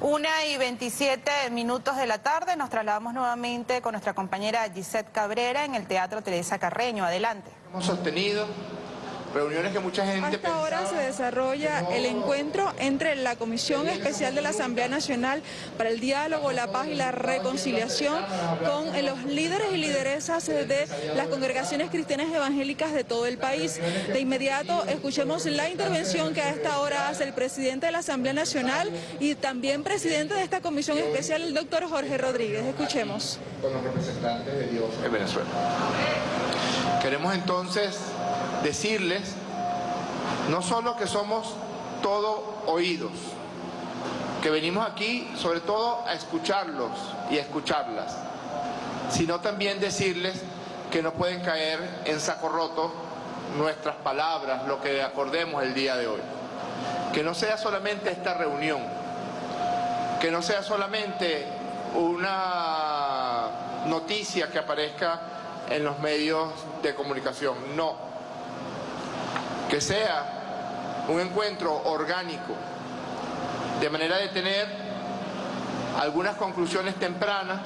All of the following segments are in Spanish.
Una y 27 minutos de la tarde nos trasladamos nuevamente con nuestra compañera Gisette Cabrera en el Teatro Teresa Carreño. Adelante. Hemos sostenido reuniones que mucha gente Hasta ahora se desarrolla el encuentro entre la Comisión Especial de la Asamblea Nacional para el Diálogo, la Paz y la Reconciliación con los líderes y lideresas de las congregaciones cristianas evangélicas de todo el país. De inmediato escuchemos la intervención que a esta hora hace el presidente de la Asamblea Nacional y también presidente de esta Comisión Especial, el doctor Jorge Rodríguez. Escuchemos. Con los representantes de Dios en Venezuela. Queremos entonces decirles no solo que somos todo oídos, que venimos aquí sobre todo a escucharlos y a escucharlas, sino también decirles que no pueden caer en saco roto nuestras palabras, lo que acordemos el día de hoy. Que no sea solamente esta reunión, que no sea solamente una noticia que aparezca en los medios de comunicación, no que sea un encuentro orgánico, de manera de tener algunas conclusiones tempranas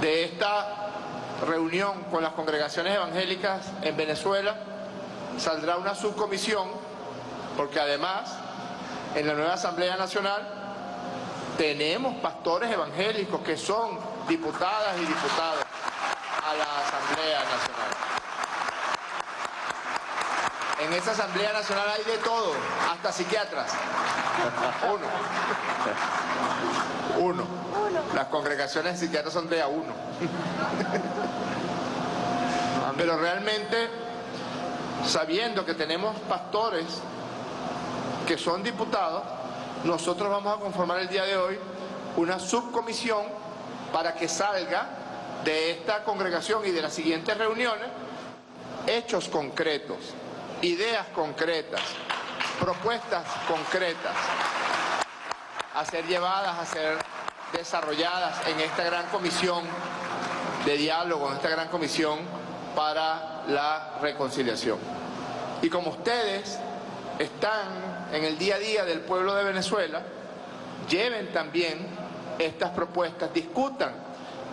de esta reunión con las congregaciones evangélicas en Venezuela, saldrá una subcomisión, porque además en la nueva Asamblea Nacional tenemos pastores evangélicos que son diputadas y diputados a la Asamblea Nacional. En esa Asamblea Nacional hay de todo, hasta psiquiatras. Uno. Uno. Las congregaciones de psiquiatras son de a uno. Pero realmente, sabiendo que tenemos pastores que son diputados, nosotros vamos a conformar el día de hoy una subcomisión para que salga de esta congregación y de las siguientes reuniones hechos concretos ideas concretas, propuestas concretas a ser llevadas, a ser desarrolladas en esta gran comisión de diálogo, en esta gran comisión para la reconciliación. Y como ustedes están en el día a día del pueblo de Venezuela, lleven también estas propuestas, discutan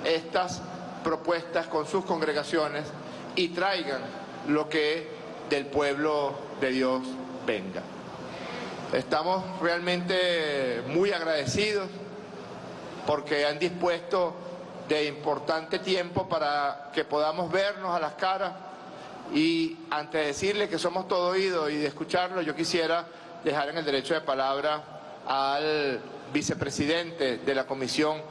estas propuestas con sus congregaciones y traigan lo que del pueblo de Dios venga. Estamos realmente muy agradecidos porque han dispuesto de importante tiempo para que podamos vernos a las caras y antes de decirle que somos todo oído y de escucharlo, yo quisiera dejar en el derecho de palabra al vicepresidente de la Comisión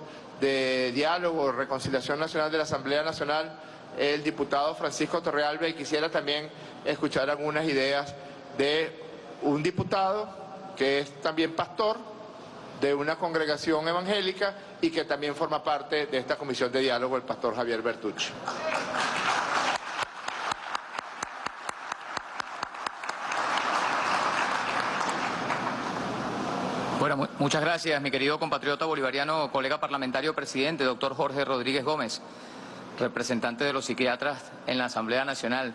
de Diálogo Reconciliación Nacional de la Asamblea Nacional, el diputado Francisco Torrealba y quisiera también escuchar algunas ideas de un diputado que es también pastor de una congregación evangélica y que también forma parte de esta comisión de diálogo, el pastor Javier Bertucci. Bueno, muchas gracias, mi querido compatriota bolivariano, colega parlamentario presidente, doctor Jorge Rodríguez Gómez representante de los psiquiatras en la Asamblea Nacional.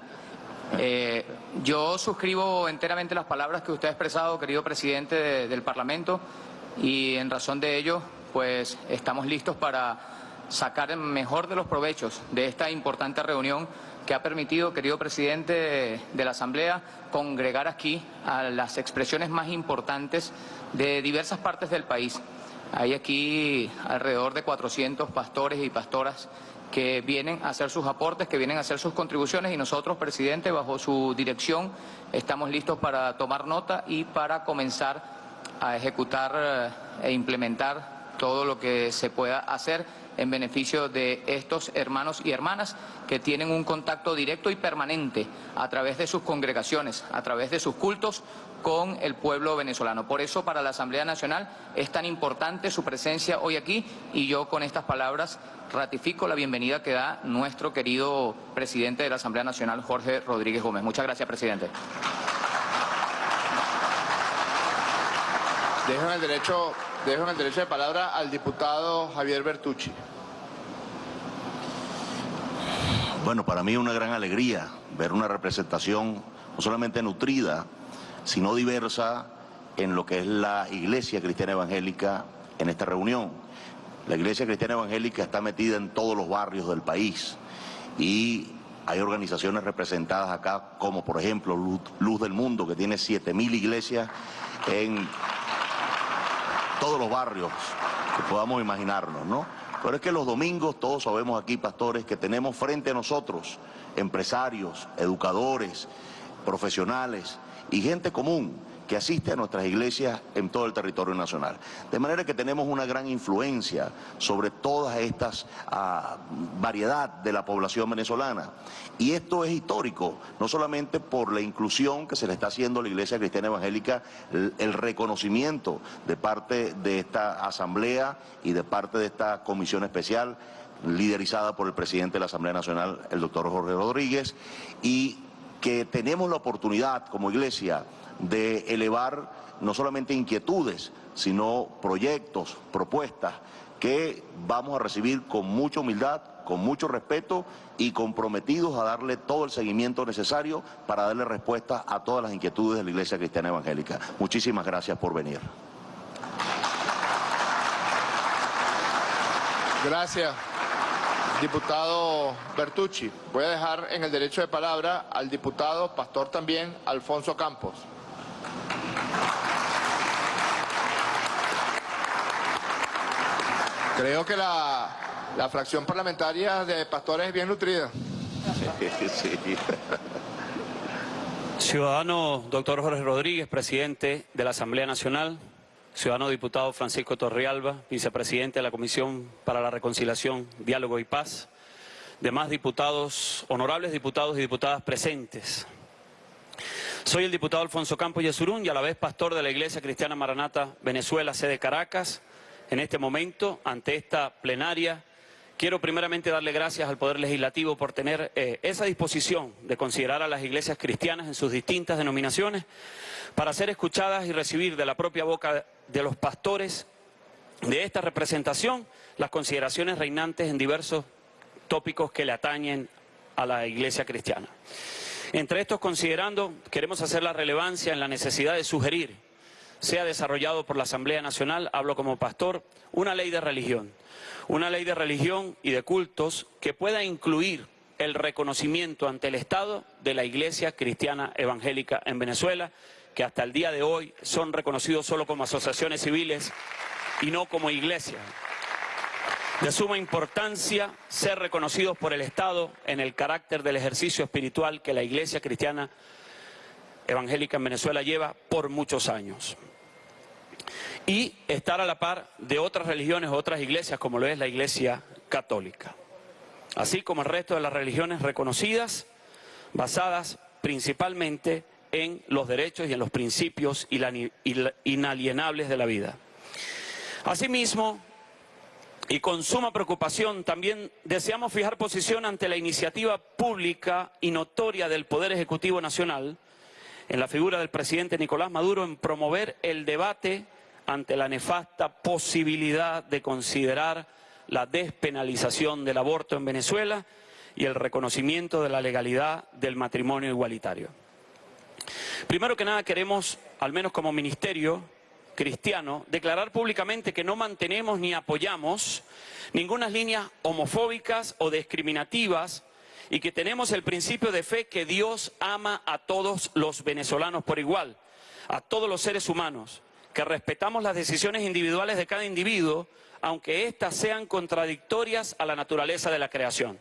Eh, yo suscribo enteramente las palabras que usted ha expresado, querido presidente del Parlamento, y en razón de ello, pues estamos listos para sacar el mejor de los provechos de esta importante reunión que ha permitido, querido presidente de la Asamblea, congregar aquí a las expresiones más importantes de diversas partes del país. Hay aquí alrededor de 400 pastores y pastoras que vienen a hacer sus aportes, que vienen a hacer sus contribuciones y nosotros, presidente, bajo su dirección, estamos listos para tomar nota y para comenzar a ejecutar eh, e implementar todo lo que se pueda hacer en beneficio de estos hermanos y hermanas que tienen un contacto directo y permanente a través de sus congregaciones, a través de sus cultos con el pueblo venezolano. Por eso para la Asamblea Nacional es tan importante su presencia hoy aquí y yo con estas palabras ratifico la bienvenida que da nuestro querido presidente de la Asamblea Nacional, Jorge Rodríguez Gómez. Muchas gracias, presidente. Dejo el derecho Dejo en el derecho de palabra al diputado Javier Bertucci. Bueno, para mí es una gran alegría ver una representación no solamente nutrida, sino diversa en lo que es la Iglesia Cristiana Evangélica en esta reunión. La Iglesia Cristiana Evangélica está metida en todos los barrios del país y hay organizaciones representadas acá como por ejemplo Luz, del Mundo que tiene 7.000 iglesias en todos los barrios que podamos imaginarnos, ¿no? Pero es que los domingos todos sabemos aquí, pastores, que tenemos frente a nosotros empresarios, educadores, profesionales y gente común que asiste a nuestras iglesias en todo el territorio nacional. De manera que tenemos una gran influencia sobre toda esta ah, variedad de la población venezolana. Y esto es histórico, no solamente por la inclusión que se le está haciendo a la Iglesia Cristiana Evangélica, el reconocimiento de parte de esta asamblea y de parte de esta comisión especial liderizada por el presidente de la Asamblea Nacional, el doctor Jorge Rodríguez, y que tenemos la oportunidad como iglesia de elevar no solamente inquietudes, sino proyectos, propuestas que vamos a recibir con mucha humildad, con mucho respeto y comprometidos a darle todo el seguimiento necesario para darle respuesta a todas las inquietudes de la Iglesia Cristiana Evangélica. Muchísimas gracias por venir. Gracias, diputado Bertucci. Voy a dejar en el derecho de palabra al diputado, pastor también, Alfonso Campos. Creo que la, fracción parlamentaria de pastores es bien nutrida. Ciudadano doctor Jorge Rodríguez, presidente de la Asamblea Nacional, ciudadano diputado Francisco Torrialba, vicepresidente de la Comisión para la Reconciliación, Diálogo y Paz, demás diputados, honorables diputados y diputadas presentes. Soy el diputado Alfonso Campos Yesurún y a la vez pastor de la Iglesia Cristiana Maranata Venezuela, sede Caracas, en este momento, ante esta plenaria, quiero primeramente darle gracias al Poder Legislativo por tener eh, esa disposición de considerar a las iglesias cristianas en sus distintas denominaciones para ser escuchadas y recibir de la propia boca de los pastores de esta representación las consideraciones reinantes en diversos tópicos que le atañen a la iglesia cristiana. Entre estos, considerando, queremos hacer la relevancia en la necesidad de sugerir sea desarrollado por la Asamblea Nacional, hablo como pastor, una ley de religión. Una ley de religión y de cultos que pueda incluir el reconocimiento ante el Estado de la Iglesia Cristiana Evangélica en Venezuela, que hasta el día de hoy son reconocidos solo como asociaciones civiles y no como iglesia. De suma importancia ser reconocidos por el Estado en el carácter del ejercicio espiritual que la Iglesia Cristiana Evangélica en Venezuela lleva por muchos años y estar a la par de otras religiones otras iglesias como lo es la iglesia católica, así como el resto de las religiones reconocidas, basadas principalmente en los derechos y en los principios inalienables de la vida. Asimismo, y con suma preocupación también deseamos fijar posición ante la iniciativa pública y notoria del Poder Ejecutivo Nacional, en la figura del presidente Nicolás Maduro, en promover el debate ante la nefasta posibilidad de considerar la despenalización del aborto en Venezuela y el reconocimiento de la legalidad del matrimonio igualitario. Primero que nada queremos, al menos como ministerio cristiano, declarar públicamente que no mantenemos ni apoyamos ninguna líneas homofóbicas o discriminativas y que tenemos el principio de fe que Dios ama a todos los venezolanos por igual, a todos los seres humanos, que respetamos las decisiones individuales de cada individuo, aunque éstas sean contradictorias a la naturaleza de la creación.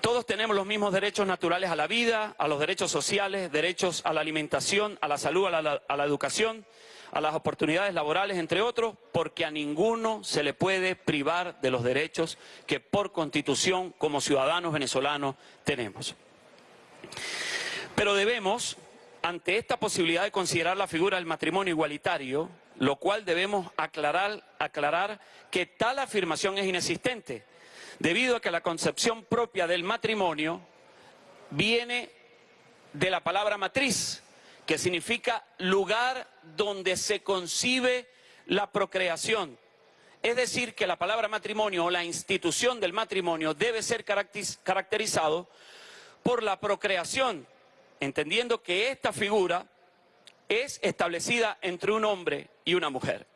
Todos tenemos los mismos derechos naturales a la vida, a los derechos sociales, derechos a la alimentación, a la salud, a la educación, a las oportunidades laborales, entre otros, porque a ninguno se le puede privar de los derechos que por constitución como ciudadanos venezolanos tenemos. Pero debemos ante esta posibilidad de considerar la figura del matrimonio igualitario, lo cual debemos aclarar, aclarar que tal afirmación es inexistente, debido a que la concepción propia del matrimonio viene de la palabra matriz, que significa lugar donde se concibe la procreación. Es decir, que la palabra matrimonio o la institución del matrimonio debe ser caracterizado por la procreación, entendiendo que esta figura es establecida entre un hombre y una mujer.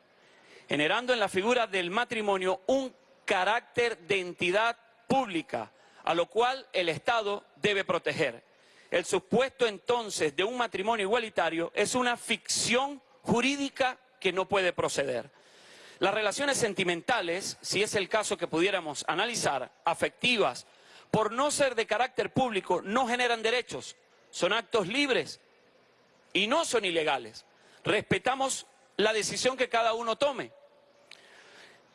generando en la figura del matrimonio un carácter de entidad pública, a lo cual el Estado debe proteger. El supuesto entonces de un matrimonio igualitario es una ficción jurídica que no puede proceder. Las relaciones sentimentales, si es el caso que pudiéramos analizar, afectivas, por no ser de carácter público, no generan derechos, son actos libres y no son ilegales. Respetamos la decisión que cada uno tome.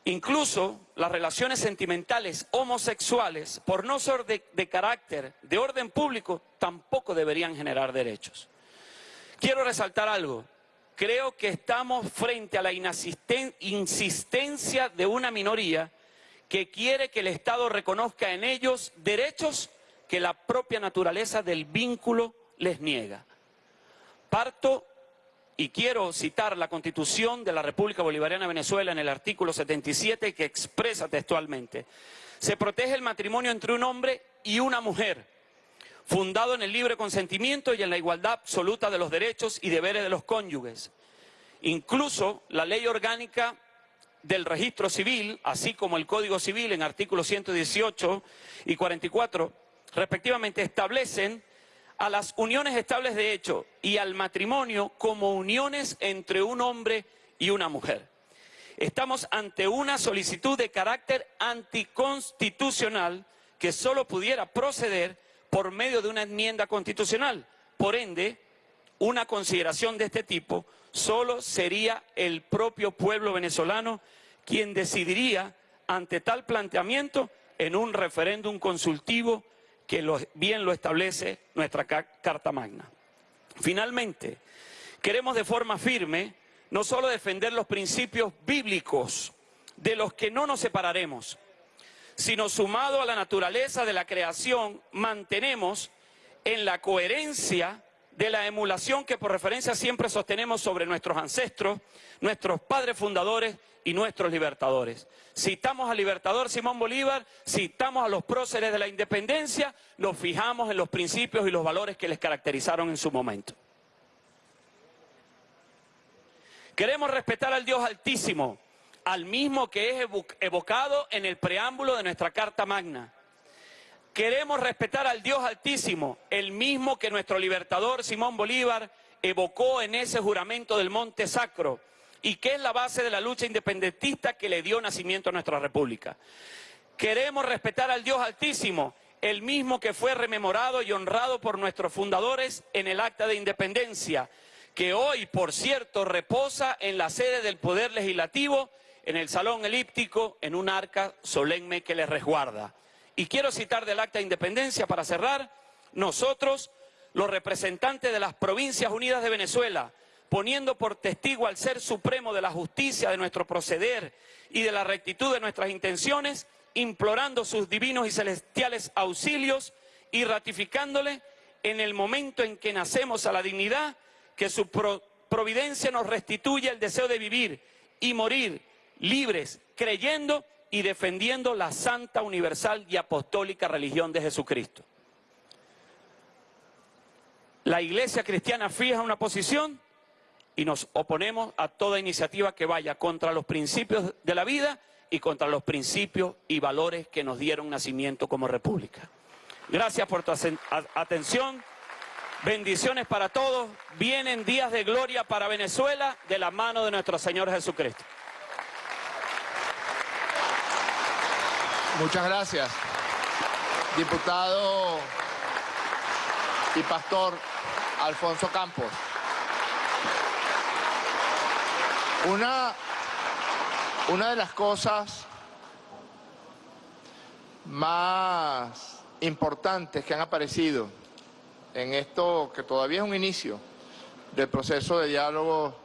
Incluso las relaciones sentimentales homosexuales, por no ser de, carácter, de orden público, tampoco deberían generar derechos. Quiero resaltar algo. Creo que estamos frente a la insistencia de una minoría que quiere que el Estado reconozca en ellos derechos que la propia naturaleza del vínculo les niega. Parto y quiero citar la Constitución de la República Bolivariana de Venezuela en el artículo 77 que expresa textualmente, se protege el matrimonio entre un hombre y una mujer, fundado en el libre consentimiento y en la igualdad absoluta de los derechos y deberes de los cónyuges. Incluso la ley orgánica del registro civil, así como el Código Civil en artículos 118 y 44, respectivamente establecen a las uniones estables de hecho y al matrimonio como uniones entre un hombre y una mujer. Estamos ante una solicitud de carácter anticonstitucional que solo pudiera proceder por medio de una enmienda constitucional. Por ende, una consideración de este tipo solo sería el propio pueblo venezolano quien decidiría ante tal planteamiento en un referéndum consultivo que bien lo establece nuestra Carta Magna. Finalmente, queremos de forma firme no solo defender los principios bíblicos de los que no nos separaremos, sino sumado a la naturaleza de la creación, mantenemos en la coherencia de la emulación que por referencia siempre sostenemos sobre nuestros ancestros, nuestros padres fundadores y nuestros libertadores. Citamos al libertador Simón Bolívar, citamos a los próceres de la independencia, nos fijamos en los principios y los valores que les caracterizaron en su momento. Queremos respetar al Dios Altísimo, al mismo que es evocado en el preámbulo de nuestra Carta Magna. Queremos respetar al Dios Altísimo, el mismo que nuestro libertador Simón Bolívar evocó en ese juramento del Monte Sacro y que es la base de la lucha independentista que le dio nacimiento a nuestra república. Queremos respetar al Dios Altísimo, el mismo que fue rememorado y honrado por nuestros fundadores en el Acta de Independencia, que hoy, por cierto, reposa en la sede del Poder Legislativo, en el Salón Elíptico, en un arca solemne que le resguarda. Y quiero citar del Acta de Independencia para cerrar, nosotros, los representantes de las Provincias Unidas de Venezuela, poniendo por testigo al ser supremo de la justicia de nuestro proceder y de la rectitud de nuestras intenciones, implorando sus divinos y celestiales auxilios y ratificándole en el momento en que nacemos a la dignidad, que su providencia nos restituye el deseo de vivir y morir libres, creyendo y defendiendo la santa, universal y apostólica religión de Jesucristo. La iglesia cristiana fija una posición y nos oponemos a toda iniciativa que vaya contra los principios de la vida y contra los principios y valores que nos dieron nacimiento como república. Gracias por tu atención. Bendiciones para todos. Vienen días de gloria para Venezuela de la mano de nuestro Señor Jesucristo. Muchas gracias, diputado y pastor Alfonso Campos. Una, una de las cosas más importantes que han aparecido en esto que todavía es un inicio del proceso de diálogo,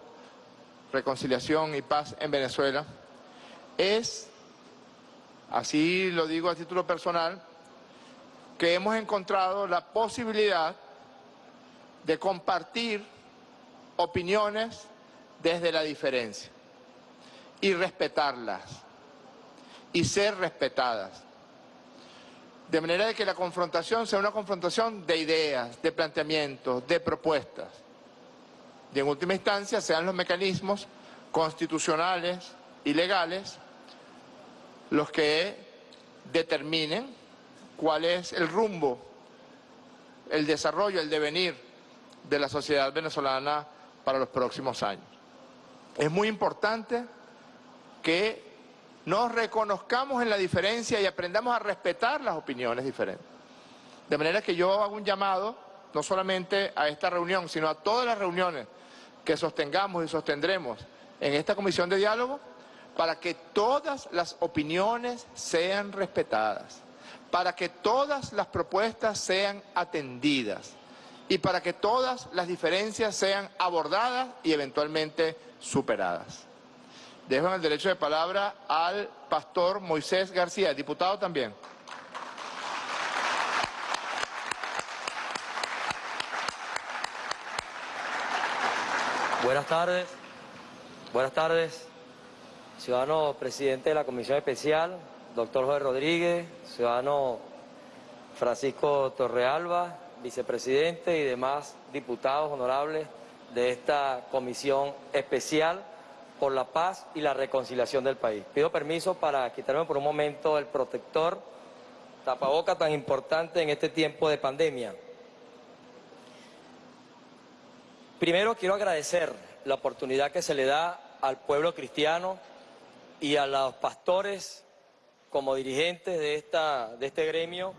reconciliación y paz en Venezuela es, así lo digo a título personal, que hemos encontrado la posibilidad de compartir opiniones desde la diferencia y respetarlas y ser respetadas. De manera de que la confrontación sea una confrontación de ideas, de planteamientos, de propuestas. Y en última instancia sean los mecanismos constitucionales, y legales los que determinen cuál es el rumbo, el desarrollo, el devenir de la sociedad venezolana para los próximos años. Es muy importante que nos reconozcamos en la diferencia y aprendamos a respetar las opiniones diferentes. De manera que yo hago un llamado, no solamente a esta reunión, sino a todas las reuniones que sostengamos y sostendremos en esta comisión de diálogo, para que todas las opiniones sean respetadas, para que todas las propuestas sean atendidas y para que todas las diferencias sean abordadas y eventualmente superadas. Dejo en el derecho de palabra al pastor Moisés García, diputado también. Buenas tardes, buenas tardes, ciudadano presidente de la Comisión Especial, doctor José Rodríguez, ciudadano Francisco Torrealba, vicepresidente y demás diputados honorables de esta Comisión Especial por la Paz y la Reconciliación del país. Pido permiso para quitarme por un momento el protector tapaboca tan importante en este tiempo de pandemia. Primero quiero agradecer la oportunidad que se le da al pueblo cristiano y a los pastores como dirigentes de, esta, de este gremio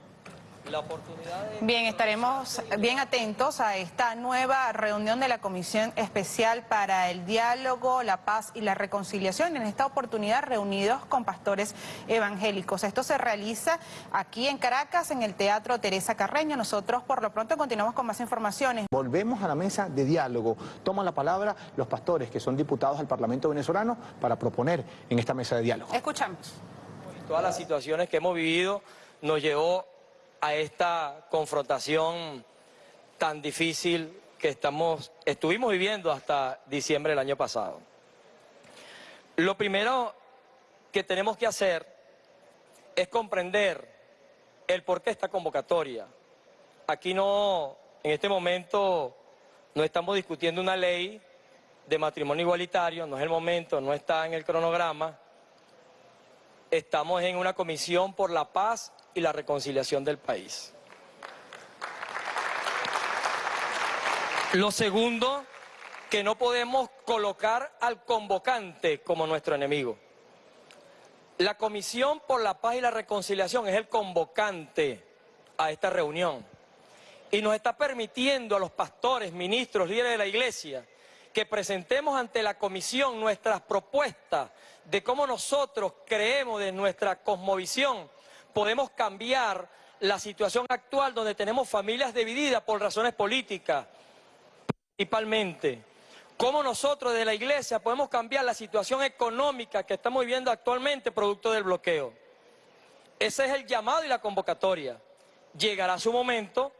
la oportunidad de... Bien, estaremos bien atentos a esta nueva reunión de la Comisión Especial para el Diálogo, la Paz y la Reconciliación. En esta oportunidad reunidos con pastores evangélicos. Esto se realiza aquí en Caracas, en el Teatro Teresa Carreño. Nosotros por lo pronto continuamos con más informaciones. Volvemos a la mesa de diálogo. Toman la palabra los pastores que son diputados al Parlamento venezolano para proponer en esta mesa de diálogo. Escuchamos. Todas las situaciones que hemos vivido nos llevó a esta confrontación tan difícil que estamos, estuvimos viviendo hasta diciembre del año pasado. Lo primero que tenemos que hacer es comprender el por qué esta convocatoria. Aquí no, en este momento, no estamos discutiendo una ley de matrimonio igualitario, no es el momento, no está en el cronograma. Estamos en una comisión por la paz y la reconciliación del país. Lo segundo, que no podemos colocar al convocante como nuestro enemigo. La Comisión por la Paz y la Reconciliación es el convocante a esta reunión y nos está permitiendo a los pastores, ministros, líderes de la Iglesia que presentemos ante la Comisión nuestras propuestas de cómo nosotros creemos de nuestra cosmovisión podemos cambiar la situación actual donde tenemos familias divididas por razones políticas, principalmente. ¿Cómo nosotros de la iglesia podemos cambiar la situación económica que estamos viviendo actualmente producto del bloqueo? Ese es el llamado y la convocatoria. Llegará su momento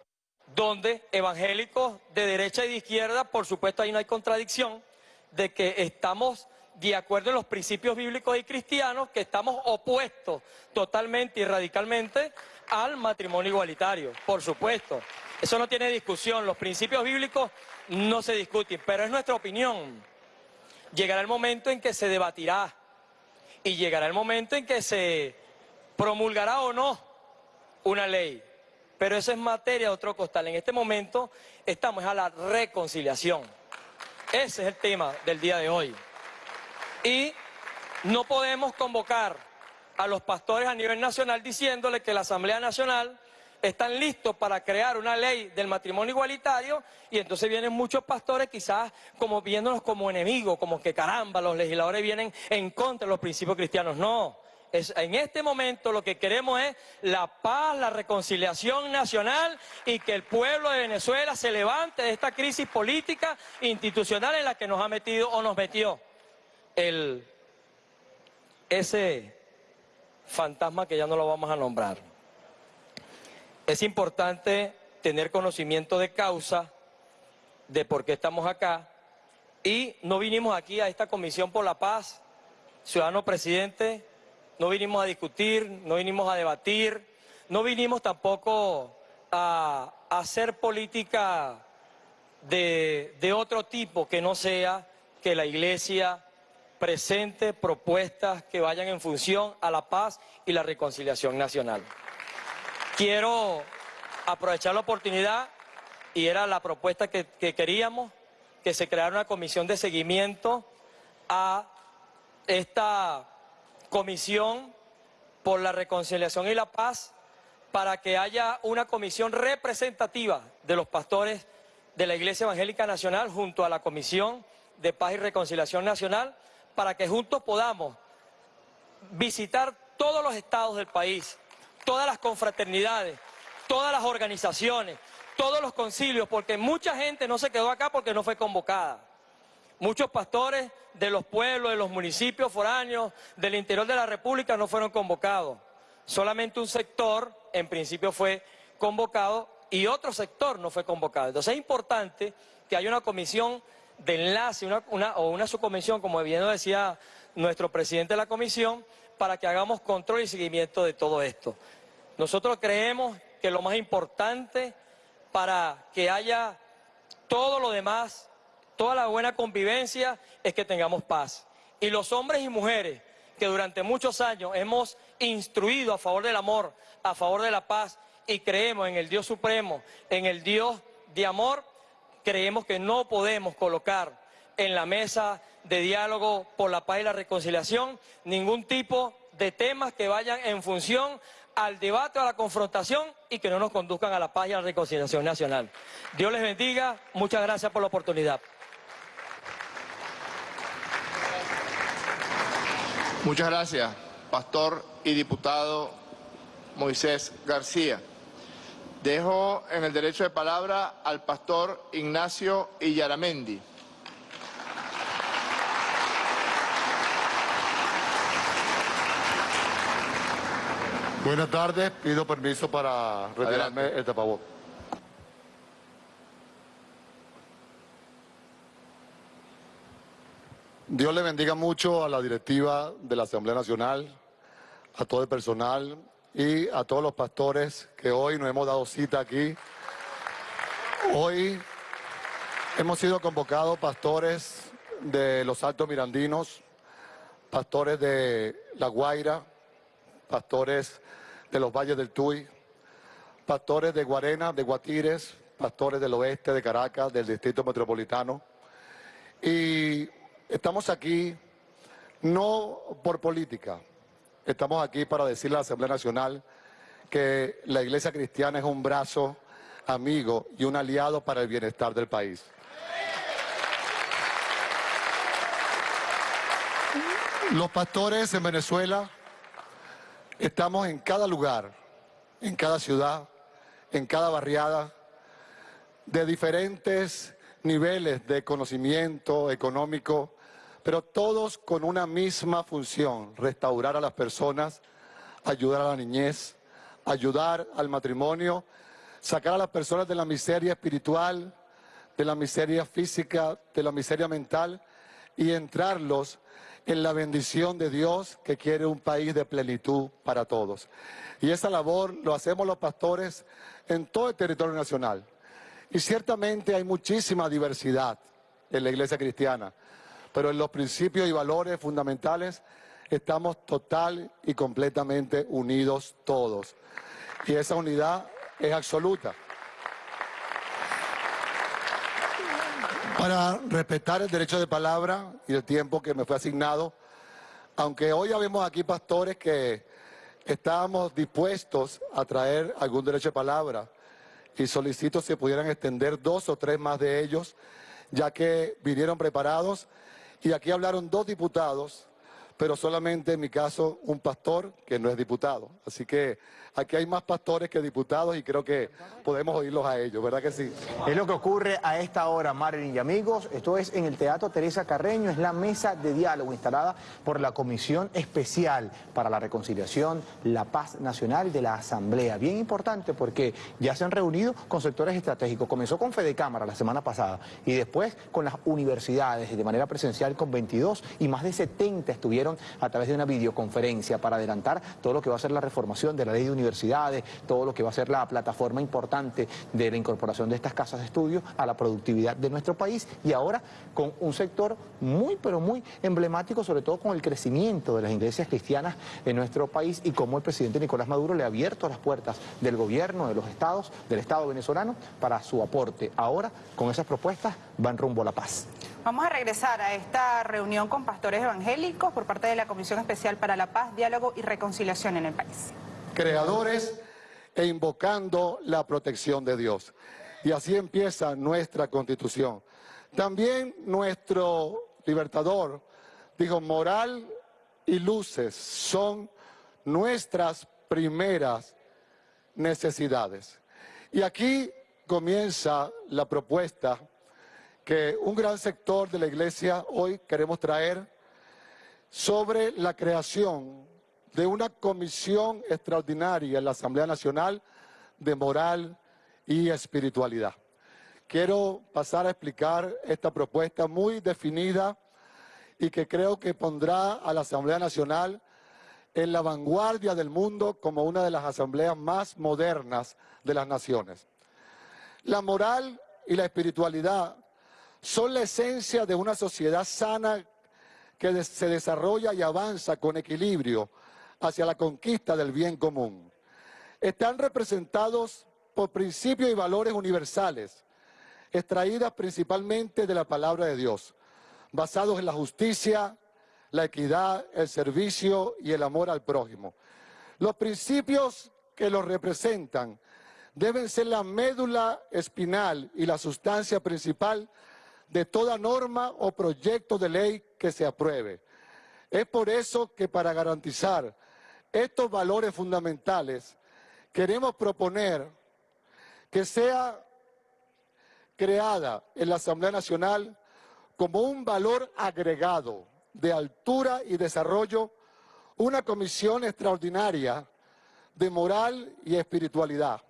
donde evangélicos de derecha y de izquierda, por supuesto ahí no hay contradicción, de que estamos de acuerdo en los principios bíblicos y cristianos, que estamos opuestos totalmente y radicalmente al matrimonio igualitario, por supuesto. Eso no tiene discusión, los principios bíblicos no se discuten, pero es nuestra opinión. Llegará el momento en que se debatirá y llegará el momento en que se promulgará o no una ley. Pero eso es materia de otro costal. En este momento estamos a la reconciliación. Ese es el tema del día de hoy. Y no podemos convocar a los pastores a nivel nacional diciéndole que la Asamblea Nacional están listos para crear una ley del matrimonio igualitario y entonces vienen muchos pastores quizás como viéndonos como enemigos, como que caramba, los legisladores vienen en contra de los principios cristianos. No, en este momento lo que queremos es la paz, la reconciliación nacional y que el pueblo de Venezuela se levante de esta crisis política institucional en la que nos ha metido o nos metió el, ese fantasma que ya no lo vamos a nombrar. Es importante tener conocimiento de causa de por qué estamos acá y no vinimos aquí a esta Comisión por la Paz, ciudadano presidente, no vinimos a discutir, no vinimos a debatir, no vinimos tampoco a, hacer política de, de otro tipo que no sea que la Iglesia presente propuestas que vayan en función a la paz y la reconciliación nacional. Quiero aprovechar la oportunidad, y era la propuesta que, que queríamos, que se creara una comisión de seguimiento a esta comisión por la reconciliación y la paz para que haya una comisión representativa de los pastores de la Iglesia Evangélica Nacional junto a la Comisión de Paz y Reconciliación Nacional para que juntos podamos visitar todos los estados del país, todas las confraternidades, todas las organizaciones, todos los concilios, porque mucha gente no se quedó acá porque no fue convocada. Muchos pastores de los pueblos, de los municipios foráneos, del interior de la República no fueron convocados. Solamente un sector, en principio, fue convocado y otro sector no fue convocado. Entonces es importante que haya una comisión de enlace o una subcomisión, como bien decía nuestro presidente de la comisión, para que hagamos control y seguimiento de todo esto. Nosotros creemos que lo más importante para que haya todo lo demás, toda la buena convivencia, es que tengamos paz. Y los hombres y mujeres que durante muchos años hemos instruido a favor del amor, a favor de la paz, y creemos en el Dios Supremo, en el Dios de amor, creemos que no podemos colocar en la mesa de diálogo por la paz y la reconciliación ningún tipo de temas que vayan en función al debate, a la confrontación y que no nos conduzcan a la paz y a la reconciliación nacional. Dios les bendiga, muchas gracias por la oportunidad. Muchas gracias, pastor y diputado Moisés García. Dejo en el derecho de palabra al pastor Ignacio Illaramendi. Buenas tardes, pido permiso para retirarme el tapabocas. Dios le bendiga mucho a la directiva de la Asamblea Nacional, a todo el personal, y a todos los pastores que hoy nos hemos dado cita aquí. Hoy hemos sido convocados pastores de los Altos Mirandinos, pastores de La Guaira, pastores de los Valles del Tuy, pastores de Guarena, de Guatires, pastores del oeste de Caracas, del Distrito Metropolitano. Y estamos aquí no por política, Estamos aquí para decirle a la Asamblea Nacional que la Iglesia Cristiana es un brazo amigo y un aliado para el bienestar del país. Los pastores en Venezuela estamos en cada lugar, en cada ciudad, en cada barriada, de diferentes niveles de conocimiento económico, pero todos con una misma función, restaurar a las personas, ayudar a la niñez, ayudar al matrimonio, sacar a las personas de la miseria espiritual, de la miseria física, de la miseria mental y entrarlos en la bendición de Dios que quiere un país de plenitud para todos. Y esa labor lo hacemos los pastores en todo el territorio nacional. Y ciertamente hay muchísima diversidad en la iglesia cristiana pero en los principios y valores fundamentales estamos total y completamente unidos todos. Y esa unidad es absoluta. Para respetar el derecho de palabra y el tiempo que me fue asignado, aunque hoy ya vemos aquí pastores que estábamos dispuestos a traer algún derecho de palabra y solicito si pudieran extender dos o tres más de ellos, ya que vinieron preparados y aquí hablaron dos diputados, pero solamente en mi caso un pastor que no es diputado. Así que aquí hay más pastores que diputados y creo que podemos oírlos a ellos, ¿verdad que sí? Es lo que ocurre a esta hora, Marilyn y amigos. Esto es en el Teatro Teresa Carreño, es la mesa de diálogo instalada por la Comisión Especial para la Reconciliación, la Paz Nacional de la Asamblea. Bien importante porque ya se han reunido con sectores estratégicos. Comenzó con Fede Cámara la semana pasada y después con las universidades de manera presencial con 22 y más de 70 estuvieron a través de una videoconferencia para adelantar todo lo que va a ser la reformación de la ley de universidades, todo lo que va a ser la plataforma importante de la incorporación de estas casas de estudio a la productividad de nuestro país y ahora con un sector muy pero muy emblemático, sobre todo con el crecimiento de las iglesias cristianas en nuestro país y cómo el presidente Nicolás Maduro le ha abierto las puertas del gobierno, de los estados, del Estado venezolano para su aporte. Ahora, con esas propuestas, van rumbo a la paz. Vamos a regresar a esta reunión con pastores evangélicos por parte de la Comisión Especial para la Paz, Diálogo y Reconciliación en el país. Creadores e invocando la protección de Dios. Y así empieza nuestra constitución. También nuestro libertador dijo, moral y luces son nuestras primeras necesidades. Y aquí comienza la propuesta que un gran sector de la iglesia hoy queremos traer sobre la creación de una comisión extraordinaria en la Asamblea Nacional de moral y espiritualidad. Quiero pasar a explicar esta propuesta muy definida y que creo que pondrá a la Asamblea Nacional en la vanguardia del mundo como una de las asambleas más modernas de las naciones. La moral y la espiritualidad son la esencia de una sociedad sana que se desarrolla y avanza con equilibrio hacia la conquista del bien común. Están representados por principios y valores universales, extraídas principalmente de la palabra de Dios, basados en la justicia, la equidad, el servicio y el amor al prójimo. Los principios que los representan deben ser la médula espinal y la sustancia principal de toda norma o proyecto de ley que se apruebe. Es por eso que para garantizar estos valores fundamentales queremos proponer que sea creada en la Asamblea Nacional como un valor agregado de altura y desarrollo una comisión extraordinaria de moral y espiritualidad,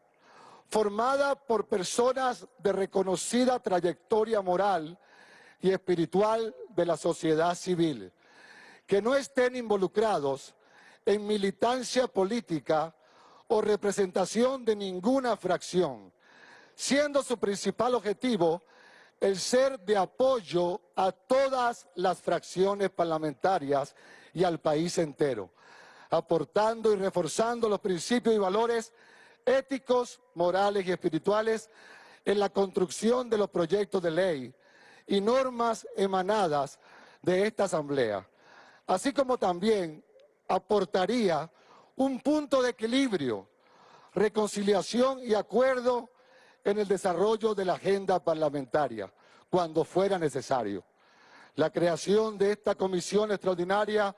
formada por personas de reconocida trayectoria moral y espiritual de la sociedad civil, que no estén involucrados en militancia política o representación de ninguna fracción, siendo su principal objetivo el ser de apoyo a todas las fracciones parlamentarias y al país entero, aportando y reforzando los principios y valores éticos, morales y espirituales en la construcción de los proyectos de ley y normas emanadas de esta Asamblea, así como también aportaría un punto de equilibrio, reconciliación y acuerdo en el desarrollo de la agenda parlamentaria, cuando fuera necesario. La creación de esta comisión extraordinaria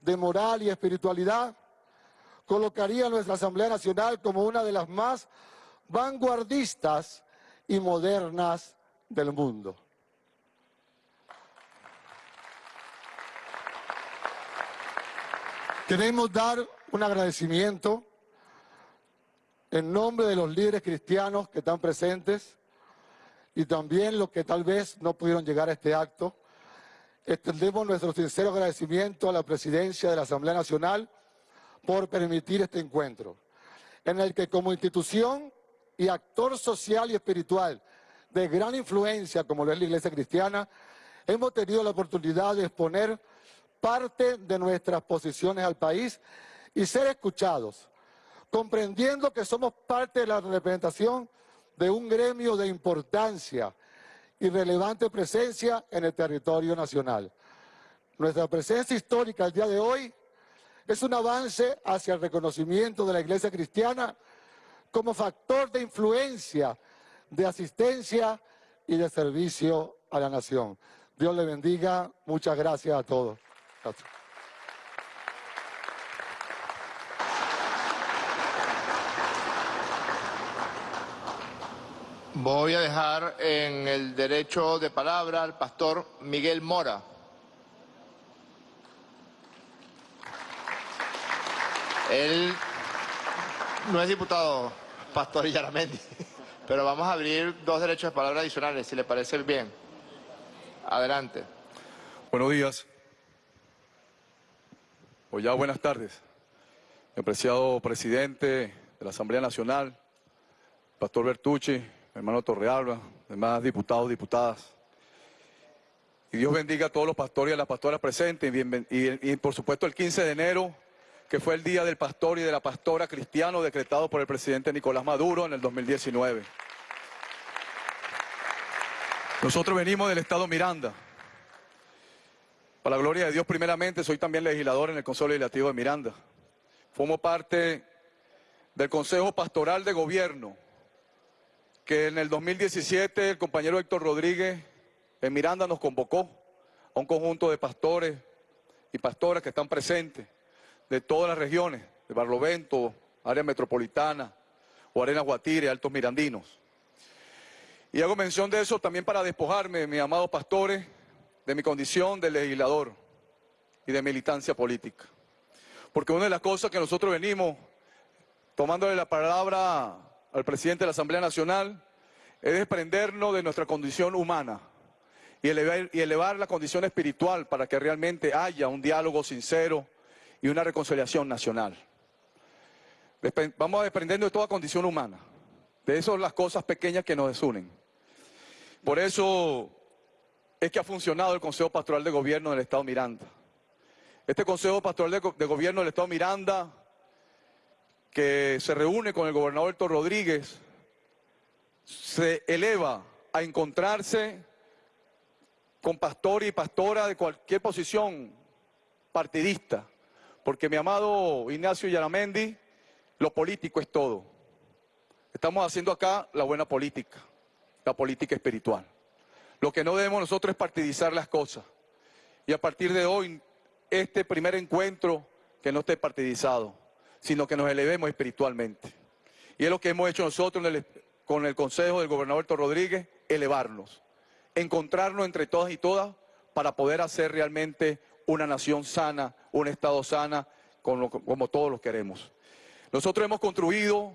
de moral y espiritualidad colocaría a nuestra Asamblea Nacional como una de las más vanguardistas y modernas del mundo. Queremos dar un agradecimiento en nombre de los líderes cristianos que están presentes y también los que tal vez no pudieron llegar a este acto, extendemos nuestro sincero agradecimiento a la presidencia de la Asamblea Nacional por permitir este encuentro, en el que como institución y actor social y espiritual de gran influencia, como lo es la Iglesia Cristiana, hemos tenido la oportunidad de exponer parte de nuestras posiciones al país y ser escuchados comprendiendo que somos parte de la representación de un gremio de importancia y relevante presencia en el territorio nacional. Nuestra presencia histórica el día de hoy es un avance hacia el reconocimiento de la Iglesia cristiana como factor de influencia, de asistencia y de servicio a la nación. Dios le bendiga. Muchas gracias a todos. Voy a dejar en el derecho de palabra al pastor Miguel Mora. Él no es diputado, pastor Yaramendi, pero vamos a abrir dos derechos de palabra adicionales, si le parece bien. Adelante. Buenos días. o ya buenas tardes. Apreciado presidente de la Asamblea Nacional, Pastor Bertucci, hermano Torrealba, demás diputados, diputadas. Y Dios bendiga a todos los pastores y a las pastoras presentes. Y, por supuesto el 15 de enero, que fue el Día del Pastor y de la Pastora Cristiano decretado por el presidente Nicolás Maduro en el 2019. Nosotros venimos del Estado Miranda. Para la gloria de Dios, primeramente, soy también legislador en el Consejo Legislativo de Miranda. Formo parte del Consejo Pastoral de Gobierno, que en el 2017 el compañero Héctor Rodríguez en Miranda nos convocó a un conjunto de pastores y pastoras que están presentes de todas las regiones, de Barlovento, área metropolitana, o Arena Guatire, Altos Mirandinos. Y hago mención de eso también para despojarme, mis amados pastores, de mi condición de legislador y de militancia política. Porque una de las cosas que nosotros venimos tomándole la palabra al presidente de la Asamblea Nacional es desprendernos de nuestra condición humana y elevar, y elevar la condición espiritual para que realmente haya un diálogo sincero y una reconciliación nacional. Vamos a de toda condición humana. De eso las cosas pequeñas que nos desunen. Por eso es que ha funcionado el Consejo Pastoral de Gobierno del Estado Miranda. Este Consejo Pastoral de, Gobierno del Estado Miranda, que se reúne con el gobernador Héctor Rodríguez, se eleva a encontrarse con pastor y pastora de cualquier posición partidista, porque mi amado Ignacio Yaramendi, lo político es todo. Estamos haciendo acá la buena política, la política espiritual. Lo que no debemos nosotros es partidizar las cosas. Y a partir de hoy, este primer encuentro, que no esté partidizado, sino que nos elevemos espiritualmente. Y es lo que hemos hecho nosotros con el consejo del gobernador Héctor Rodríguez, elevarnos, encontrarnos entre todas y todas para poder hacer realmente una nación sana, un Estado sana, como, como todos lo queremos. Nosotros hemos construido,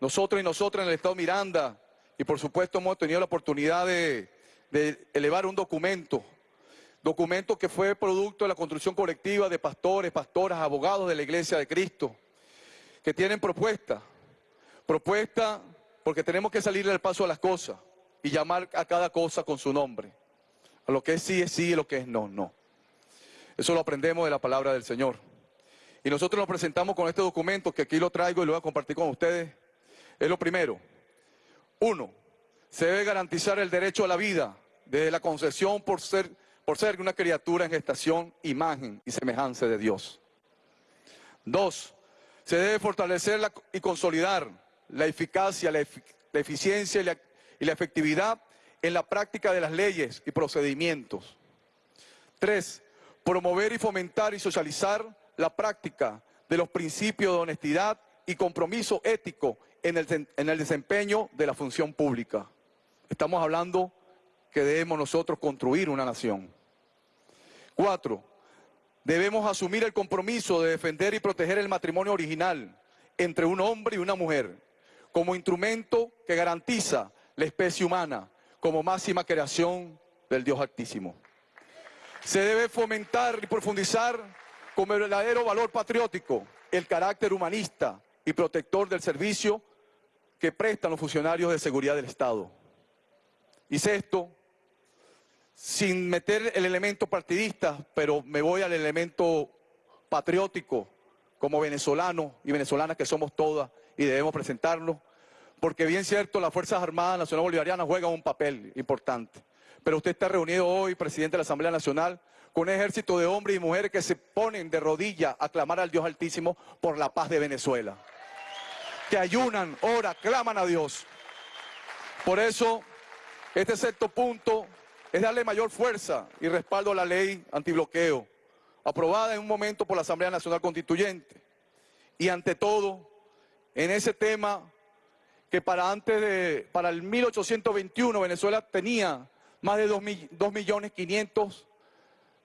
nosotros y nosotras en el Estado Miranda, y por supuesto hemos tenido la oportunidad de, de elevar un documento, documento que fue producto de la construcción colectiva de pastores, pastoras, abogados de la Iglesia de Cristo, que tienen propuesta, propuesta porque tenemos que salir del paso a las cosas y llamar a cada cosa con su nombre. A lo que es sí es sí y lo que es no, no. Eso lo aprendemos de la palabra del Señor. Y nosotros nos presentamos con este documento que aquí lo traigo y lo voy a compartir con ustedes. Es lo primero. Uno, se debe garantizar el derecho a la vida desde la concesión por ser, por ser una criatura en gestación, imagen y semejanza de Dios. Dos, se debe fortalecer y consolidar la eficacia, la, eficiencia y la efectividad en la práctica de las leyes y procedimientos. Tres, promover y fomentar y socializar la práctica de los principios de honestidad y compromiso ético en el, desempeño de la función pública. Estamos hablando que debemos nosotros construir una nación. Cuatro, debemos asumir el compromiso de defender y proteger el matrimonio original entre un hombre y una mujer como instrumento que garantiza la especie humana como máxima creación del Dios Altísimo. Se debe fomentar y profundizar como verdadero valor patriótico el carácter humanista y protector del servicio que prestan los funcionarios de seguridad del Estado. Y sexto, sin meter el elemento partidista, pero me voy al elemento patriótico, como venezolano y venezolanas que somos todas y debemos presentarlo, porque bien cierto, las Fuerzas Armadas Nacional Bolivarianas juegan un papel importante. Pero usted está reunido hoy, presidente de la Asamblea Nacional, con un ejército de hombres y mujeres que se ponen de rodillas a clamar al Dios Altísimo por la paz de Venezuela. Que ayunan, oran, claman a Dios. Por eso, este sexto punto es darle mayor fuerza y respaldo a la ley antibloqueo, aprobada en un momento por la Asamblea Nacional Constituyente. Y ante todo, en ese tema que para antes de, para el 1821 Venezuela tenía más de 2 millones 500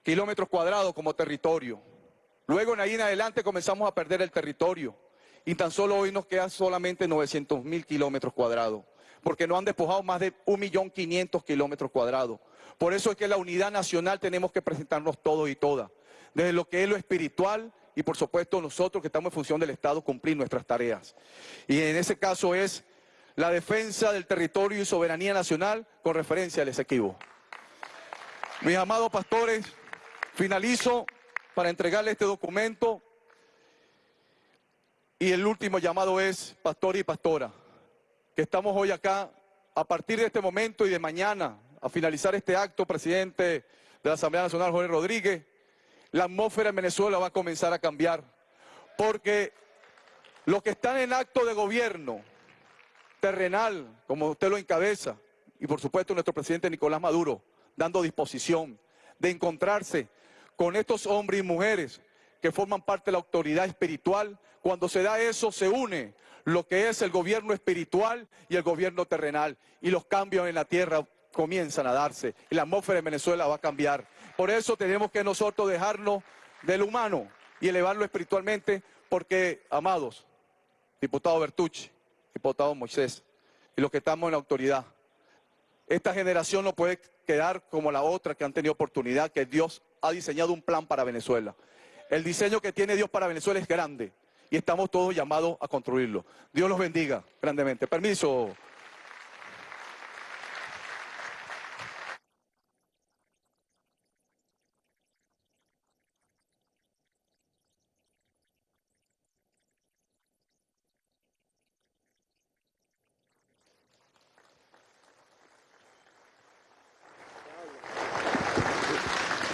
kilómetros cuadrados como territorio. Luego en ahí en adelante comenzamos a perder el territorio y tan solo hoy nos quedan solamente 900 mil kilómetros cuadrados porque no han despojado más de 1.500.000 kilómetros cuadrados. Por eso es que la unidad nacional tenemos que presentarnos todos y todas, desde lo que es lo espiritual y por supuesto nosotros que estamos en función del Estado cumplir nuestras tareas. Y en ese caso es la defensa del territorio y soberanía nacional con referencia al Esequibo. Mis amados pastores, finalizo para entregarle este documento y el último llamado es pastor y pastora, que estamos hoy acá a partir de este momento y de mañana, a finalizar este acto, presidente de la Asamblea Nacional, Jorge Rodríguez, la atmósfera en Venezuela va a comenzar a cambiar, porque los que están en acto de gobierno terrenal, como usted lo encabeza, y por supuesto nuestro presidente Nicolás Maduro, dando disposición de encontrarse con estos hombres y mujeres que forman parte de la autoridad espiritual. Cuando se da eso, se une lo que es el gobierno espiritual y el gobierno terrenal. Y los cambios en la tierra comienzan a darse. Y la atmósfera en Venezuela va a cambiar. Por eso tenemos que nosotros dejarnos del humano y elevarlo espiritualmente, porque, amados, diputado Bertucci, diputado Moisés, y los que estamos en la autoridad, esta generación no puede quedar como la otra que han tenido oportunidad, que Dios ha diseñado un plan para Venezuela. El diseño que tiene Dios para Venezuela es grande y estamos todos llamados a construirlo. Dios los bendiga grandemente. Permiso.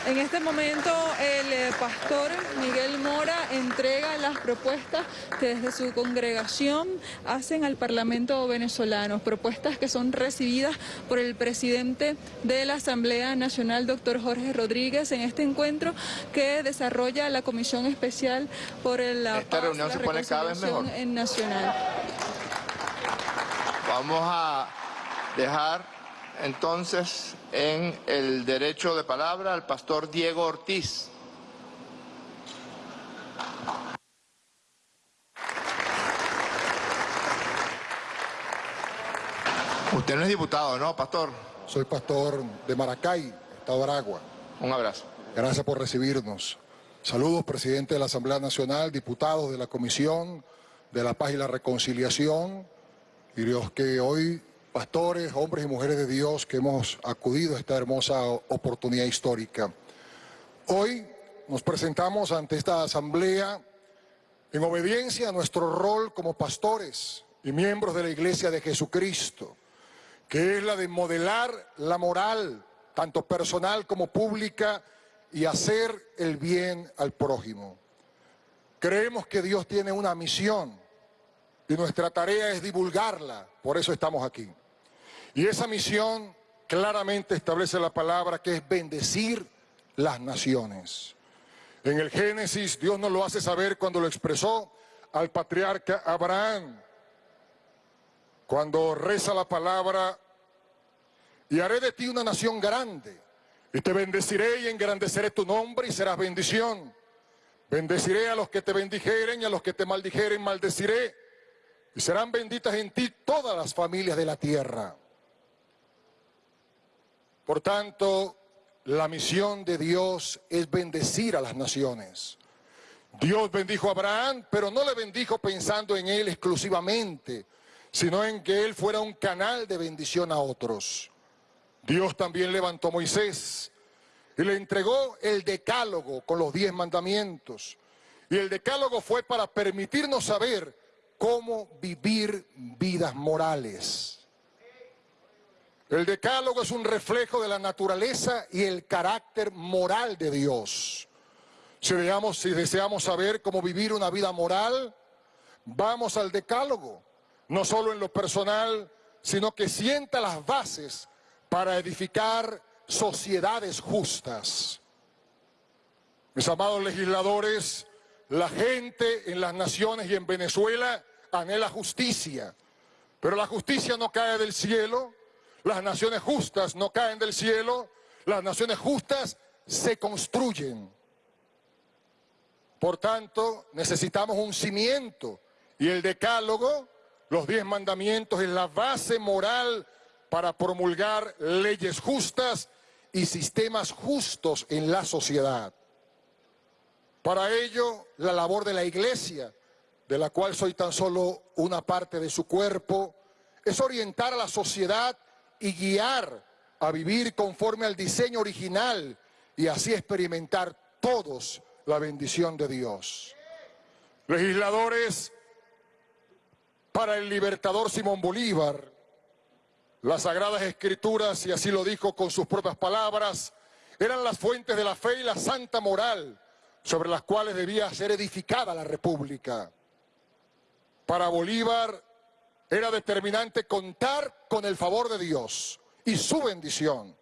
En este momento el eh, pastor Miguel Mora entrega las propuestas que desde su congregación hacen al Parlamento venezolano, propuestas que son recibidas por el presidente de la Asamblea Nacional, doctor Jorge Rodríguez, en este encuentro que desarrolla la Comisión Especial por la Esta reunión se pone cada vez mejor. en Nacional. Vamos a dejar entonces en el derecho de palabra al pastor Diego Ortiz. Usted no es diputado, ¿no, pastor? Soy pastor de Maracay, Estado de Aragua. Un abrazo. Gracias por recibirnos. Saludos, presidente de la Asamblea Nacional, diputados de la Comisión de la Paz y la Reconciliación, y los que hoy, pastores, hombres y mujeres de Dios, que hemos acudido a esta hermosa oportunidad histórica. Hoy nos presentamos ante esta Asamblea en obediencia a nuestro rol como pastores y miembros de la Iglesia de Jesucristo, que es la de modelar la moral, tanto personal como pública, y hacer el bien al prójimo. Creemos que Dios tiene una misión y nuestra tarea es divulgarla, por eso estamos aquí. Y esa misión claramente establece la palabra que es bendecir las naciones. En el Génesis Dios nos lo hace saber cuando lo expresó al patriarca Abraham, cuando reza la palabra, y haré de ti una nación grande, y te bendeciré y engrandeceré tu nombre y serás bendición. Bendeciré a los que te bendijeren y a los que te maldijeren maldeciré. Y serán benditas en ti todas las familias de la tierra. Por tanto, la misión de Dios es bendecir a las naciones. Dios bendijo a Abraham, pero no le bendijo pensando en él exclusivamente, sino en que él fuera un canal de bendición a otros. Dios también levantó a Moisés y le entregó el decálogo con los diez mandamientos. Y el decálogo fue para permitirnos saber cómo vivir vidas morales. El decálogo es un reflejo de la naturaleza y el carácter moral de Dios. Si, si deseamos saber cómo vivir una vida moral, vamos al decálogo, no solo en lo personal, sino que sienta las bases para edificar sociedades justas. Mis amados legisladores, la gente en las naciones y en Venezuela anhela justicia, pero la justicia no cae del cielo, las naciones justas no caen del cielo, las naciones justas se construyen. Por tanto, necesitamos un cimiento y el decálogo, los diez mandamientos, es la base moral para promulgar leyes justas y sistemas justos en la sociedad. Para ello, la labor de la iglesia, de la cual soy tan solo una parte de su cuerpo, es orientar a la sociedad y guiar a vivir conforme al diseño original y así experimentar todos la bendición de Dios. Legisladores, para el libertador Simón Bolívar, las sagradas escrituras, y así lo dijo con sus propias palabras, eran las fuentes de la fe y la santa moral sobre las cuales debía ser edificada la república. Para Bolívar era determinante contar con el favor de Dios y su bendición.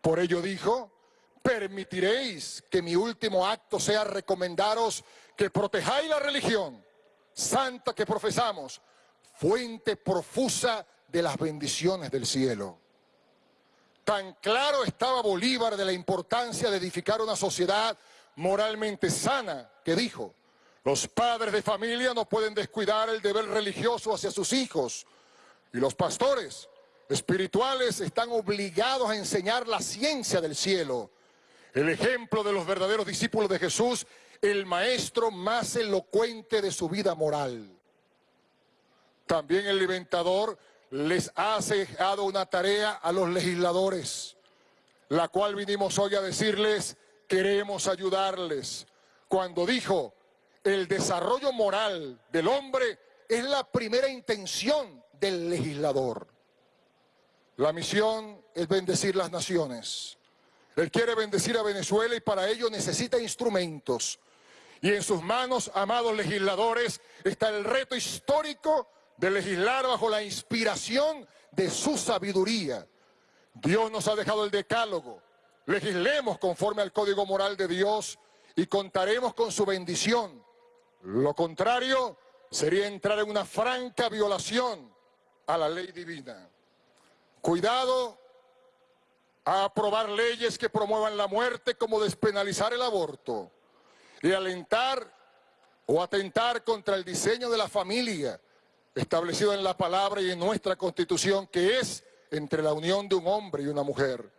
Por ello dijo, permitiréis que mi último acto sea recomendaros que protejáis la religión santa que profesamos, fuente profusa de las bendiciones del cielo. Tan claro estaba Bolívar de la importancia de edificar una sociedad moralmente sana que dijo, los padres de familia no pueden descuidar el deber religioso hacia sus hijos y los pastores espirituales están obligados a enseñar la ciencia del cielo. El ejemplo de los verdaderos discípulos de Jesús, el maestro más elocuente de su vida moral. También el inventador les ha dejado una tarea a los legisladores, la cual vinimos hoy a decirles, queremos ayudarles. Cuando dijo, el desarrollo moral del hombre es la primera intención del legislador. La misión es bendecir las naciones. Él quiere bendecir a Venezuela y para ello necesita instrumentos. Y en sus manos, amados legisladores, está el reto histórico de legislar bajo la inspiración de su sabiduría. Dios nos ha dejado el decálogo. Legislemos conforme al código moral de Dios y contaremos con su bendición. Lo contrario sería entrar en una franca violación a la ley divina. Cuidado a aprobar leyes que promuevan la muerte como despenalizar el aborto y alentar o atentar contra el diseño de la familia establecido en la palabra y en nuestra constitución, que es entre la unión de un hombre y una mujer.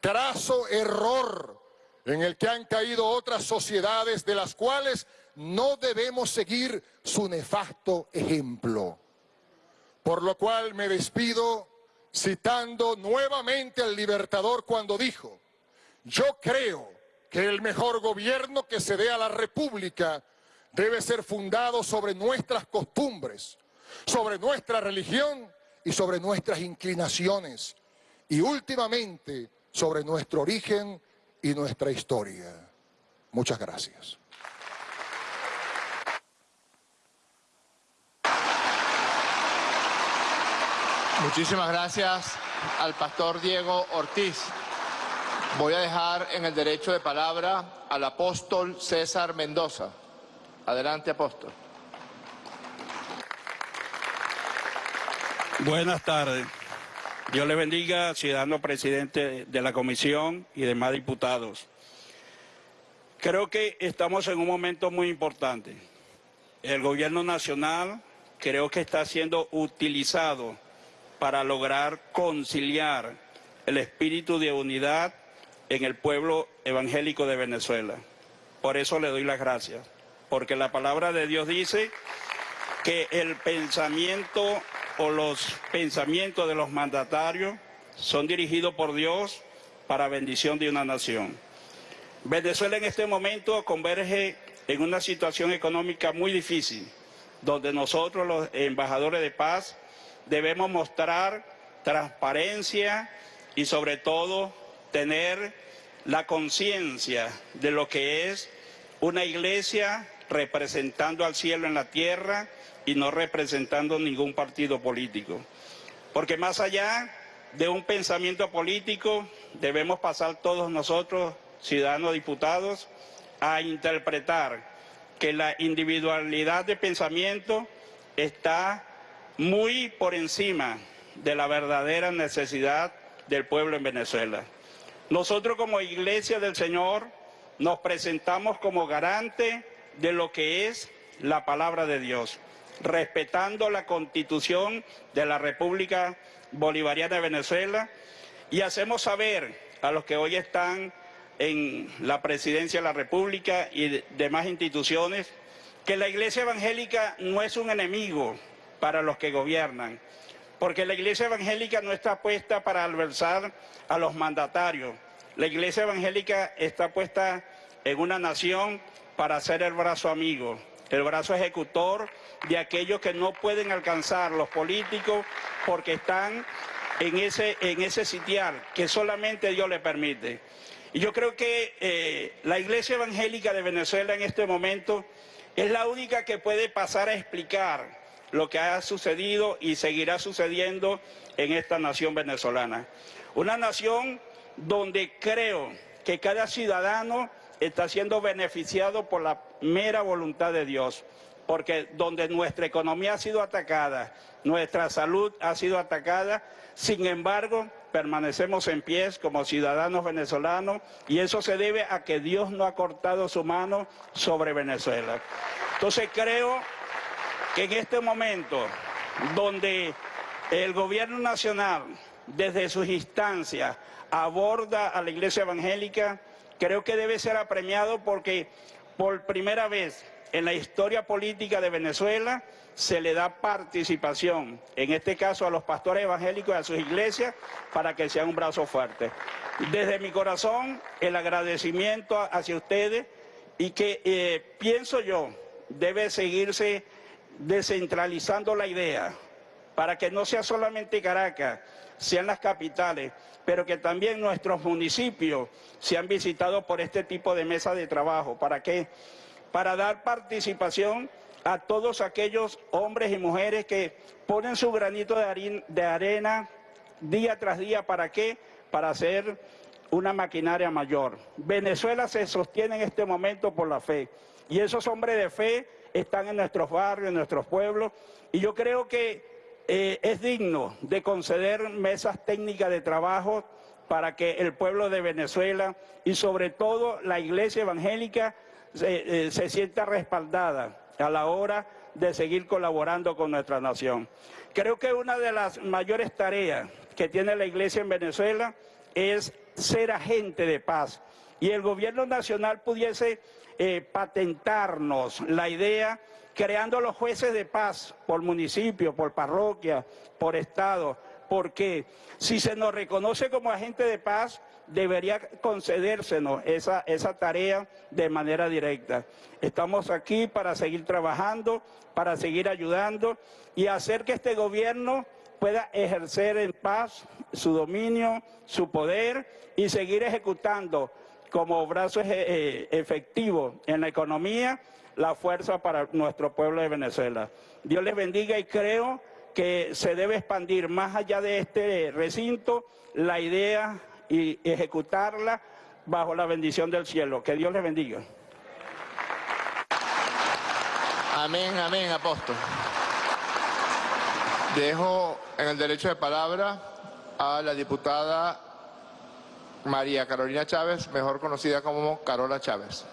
Trazo error en el que han caído otras sociedades de las cuales no debemos seguir su nefasto ejemplo. Por lo cual me despido citando nuevamente al Libertador cuando dijo, yo creo que el mejor gobierno que se dé a la República debe ser fundado sobre nuestras costumbres, sobre nuestra religión y sobre nuestras inclinaciones y últimamente sobre nuestro origen y nuestra historia. Muchas gracias. Muchísimas gracias al pastor Diego Ortiz. Voy a dejar en el derecho de palabra al apóstol César Mendoza. Adelante, apóstol. Buenas tardes. Dios le bendiga, ciudadano presidente de la comisión y demás diputados. Creo que estamos en un momento muy importante. El gobierno nacional creo que está siendo utilizado para lograr conciliar el espíritu de unidad en el pueblo evangélico de Venezuela. Por eso le doy las gracias, porque la palabra de Dios dice que el pensamiento o los pensamientos de los mandatarios son dirigidos por Dios para bendición de una nación. Venezuela en este momento converge en una situación económica muy difícil, donde nosotros los embajadores de paz debemos mostrar transparencia y sobre todo tener la conciencia de lo que es una iglesia representando al cielo en la tierra y no representando ningún partido político. Porque más allá de un pensamiento político, debemos pasar todos nosotros, ciudadanos diputados, a interpretar que la individualidad de pensamiento está muy por encima de la verdadera necesidad del pueblo en Venezuela. Nosotros como Iglesia del Señor nos presentamos como garante de lo que es la palabra de Dios respetando la constitución de la República Bolivariana de Venezuela y hacemos saber a los que hoy están en la presidencia de la República y demás instituciones, que la iglesia evangélica no es un enemigo para los que gobiernan, porque la iglesia evangélica no está puesta para adversar a los mandatarios. La iglesia evangélica está puesta en una nación para ser el brazo amigo, el brazo ejecutor de aquellos que no pueden alcanzar los políticos porque están en ese, en ese sitial que solamente Dios le permite. Y yo creo que eh, la iglesia evangélica de Venezuela en este momento es la única que puede pasar a explicar lo que ha sucedido y seguirá sucediendo en esta nación venezolana. Una nación donde creo que cada ciudadano está siendo beneficiado por la mera voluntad de Dios, porque donde nuestra economía ha sido atacada, nuestra salud ha sido atacada, sin embargo, permanecemos en pie como ciudadanos venezolanos y eso se debe a que Dios no ha cortado su mano sobre Venezuela. Entonces creo que en este momento, donde el gobierno nacional, desde sus instancias, aborda a la iglesia evangélica, creo que debe ser apremiado porque por primera vez en la historia política de Venezuela se le da participación, en este caso a los pastores evangélicos y a sus iglesias, para que sean un brazo fuerte. Desde mi corazón, el agradecimiento hacia ustedes y que eh, pienso yo debe seguirse descentralizando la idea para que no sea solamente Caracas, sean las capitales, pero que también nuestros municipios sean visitados por este tipo de mesa de trabajo. ¿Para qué? Para dar participación a todos aquellos hombres y mujeres que ponen su granito de arena día tras día. ¿Para qué? Para hacer una maquinaria mayor. Venezuela se sostiene en este momento por la fe. Y esos hombres de fe están en nuestros barrios, en nuestros pueblos. Y yo creo que eh, es digno de conceder mesas técnicas de trabajo para que el pueblo de Venezuela y sobre todo la iglesia evangélica se, eh, se sienta respaldada a la hora de seguir colaborando con nuestra nación. Creo que una de las mayores tareas que tiene la iglesia en Venezuela es ser agente de paz. Y el gobierno nacional pudiese eh, patentarnos la idea creando los jueces de paz por municipio, por parroquia, por estado, porque si se nos reconoce como agente de paz, debería concedérsenos esa, esa tarea de manera directa. Estamos aquí para seguir trabajando, para seguir ayudando y hacer que este gobierno pueda ejercer en paz su dominio, su poder y seguir ejecutando como brazo eh, efectivo en la economía la fuerza para nuestro pueblo de Venezuela. Dios les bendiga y creo que se debe expandir más allá de este recinto la idea y ejecutarla bajo la bendición del cielo. Que Dios les bendiga. Amén, amén, apóstol. Dejo en el derecho de palabra a la diputada María Carolina Chávez, mejor conocida como Carola Chávez.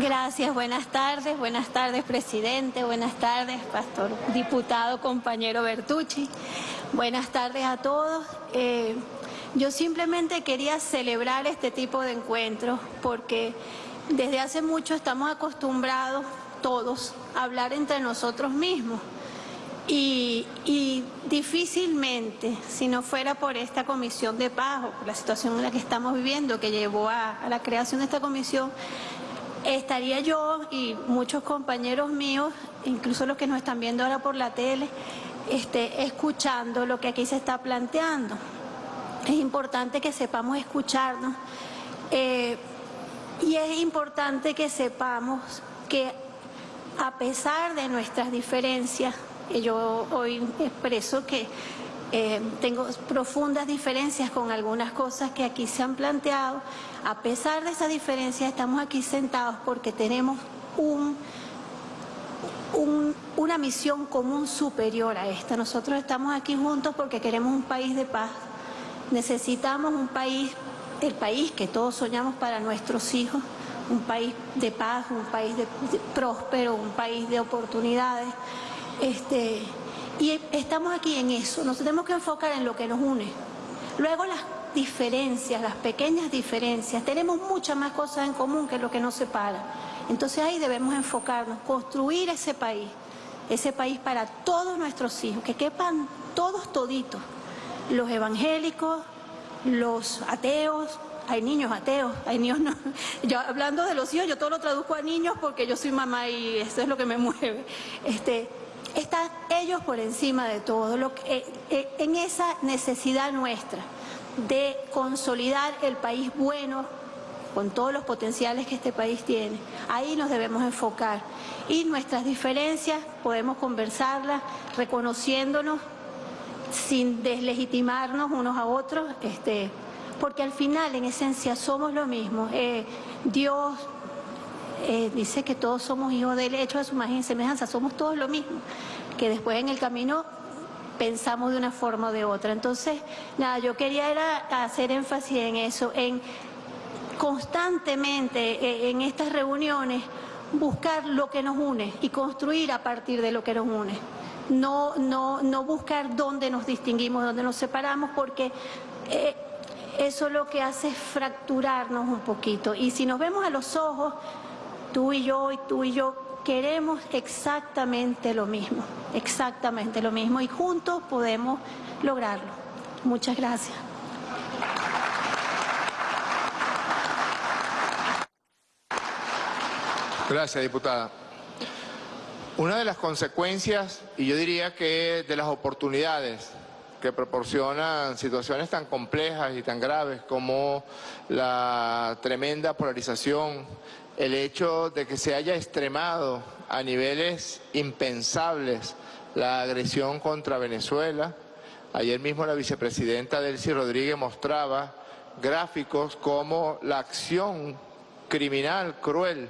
Gracias, buenas tardes, buenas tardes presidente, buenas tardes pastor, diputado, compañero Bertucci, buenas tardes a todos. Eh, yo simplemente quería celebrar este tipo de encuentros porque desde hace mucho estamos acostumbrados todos a hablar entre nosotros mismos. Y, difícilmente, si no fuera por esta comisión de paz o por la situación en la que estamos viviendo que llevó a la creación de esta comisión, estaría yo y muchos compañeros míos, incluso los que nos están viendo ahora por la tele, este, escuchando lo que aquí se está planteando. Es importante que sepamos escucharnos eh, y es importante que sepamos que a pesar de nuestras diferencias, yo hoy expreso que eh, tengo profundas diferencias con algunas cosas que aquí se han planteado. A pesar de esa diferencia, estamos aquí sentados porque tenemos un, una misión común superior a esta. Nosotros estamos aquí juntos porque queremos un país de paz. Necesitamos un país, el país que todos soñamos para nuestros hijos, un país de paz, un país de, próspero, un país de oportunidades. Este, Y estamos aquí en eso, nos tenemos que enfocar en lo que nos une. Luego las diferencias, las pequeñas diferencias, tenemos muchas más cosas en común que lo que nos separa. Entonces ahí debemos enfocarnos, construir ese país, ese país para todos nuestros hijos, que quepan todos toditos, los evangélicos, los ateos, hay niños ateos, hay niños no. Yo hablando de los hijos, yo todo lo traduzco a niños porque yo soy mamá y eso es lo que me mueve. Este, están ellos por encima de todo, lo que, eh, eh, en esa necesidad nuestra de consolidar el país bueno, con todos los potenciales que este país tiene. Ahí nos debemos enfocar. Y nuestras diferencias podemos conversarlas reconociéndonos sin deslegitimarnos unos a otros, este, porque al final, en esencia, somos lo mismo. Eh, Dios eh, dice que todos somos hijos de él, hechos a su imagen y semejanza, somos todos lo mismo, que después en el camino pensamos de una forma o de otra. Entonces, nada, yo quería hacer énfasis en eso, en constantemente eh, en estas reuniones buscar lo que nos une y construir a partir de lo que nos une. No, no, no buscar dónde nos distinguimos, dónde nos separamos, porque eh, eso lo que hace es fracturarnos un poquito. Y si nos vemos a los ojos, tú y yo y tú y yo queremos exactamente lo mismo, exactamente lo mismo y juntos podemos lograrlo. Muchas gracias. Gracias, diputada. Una de las consecuencias, y yo diría que de las oportunidades que proporcionan situaciones tan complejas y tan graves como la tremenda polarización, el hecho de que se haya extremado a niveles impensables la agresión contra Venezuela. Ayer mismo la vicepresidenta Delcy Rodríguez mostraba gráficos como la acción criminal, cruel,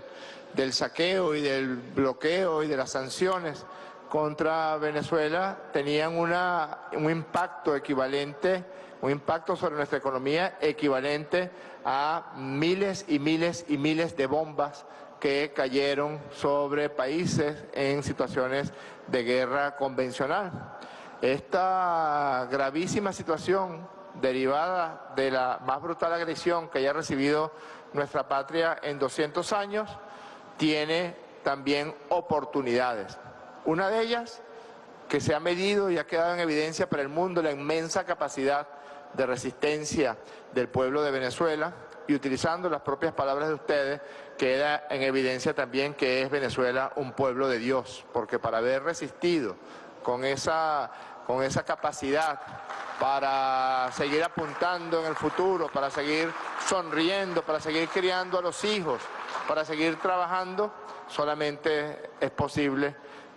del saqueo y del bloqueo y de las sanciones contra Venezuela tenían una, un impacto equivalente, un impacto sobre nuestra economía equivalente a miles y miles y miles de bombas que cayeron sobre países en situaciones de guerra convencional. Esta gravísima situación derivada de la más brutal agresión que haya recibido nuestra patria en 200 años tiene también oportunidades. Una de ellas, que se ha medido y ha quedado en evidencia para el mundo la inmensa capacidad de resistencia del pueblo de Venezuela y utilizando las propias palabras de ustedes, queda en evidencia también que es Venezuela un pueblo de Dios, porque para haber resistido con esa, con esa capacidad para seguir apuntando en el futuro, para seguir sonriendo, para seguir criando a los hijos, para seguir trabajando, solamente es posible